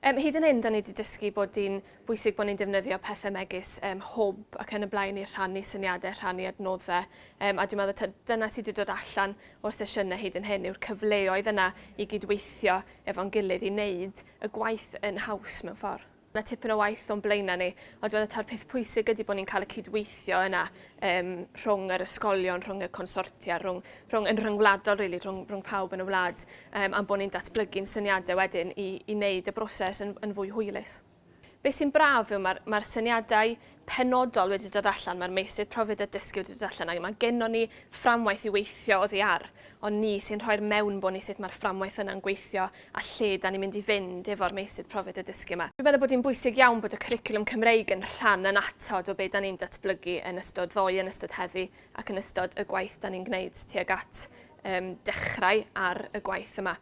Um, hyd yn hyn, da ni wedi dysgu bod di'n bwysig bod ni'n defnyddio pethau megis um, hwb ac yn y blaen i rhannu syniadau, rhannu adnoddau. Um, a dwi'n meddwl dyna sydd wedi dod allan o'r sesiynau hyd yn hyn yw'r cyfleoedd yna i gydweithio efo'n gilydd i wneud y gwaith yn haws mewn ffordd na tipyn o waith o'n blaenau ni, ond dwi'n meddwl peth pwysig ydy bod ni'n cael y cydweithio yna um, rhwng yr ysgolion, rhwng y consortia, rhwng, rhwng, yn rhyngwladol really, rhwng, rhwng pawb yn y wlad, um, am bod ni'n datblygu'n syniadau wedyn i, i wneud y broses yn, yn fwy hwylus. Be sy'n braf yw mae'r mae syniadau penodol wedi dod allan, mae'r meisydd profiad a dysgu wedi dod allan, a mae gennym ni fframwaith i weithio oddi ar, ond ni sy'n rhoi'r mewn bod ni sut mae'r fframwaith yna'n gweithio a lle da ni'n mynd i fynd efo'r meisydd profiad a dysgu yma. Dwi'n meddwl bod hi'n bwysig iawn bod y curriculum Cymreig yn rhan yn atod o beth da ni'n datblygu yn ystod ddoe, yn ystod heddi ac yn ystod y gwaith da ni'n gwneud tuag at um, dechrau ar y gwaith yma.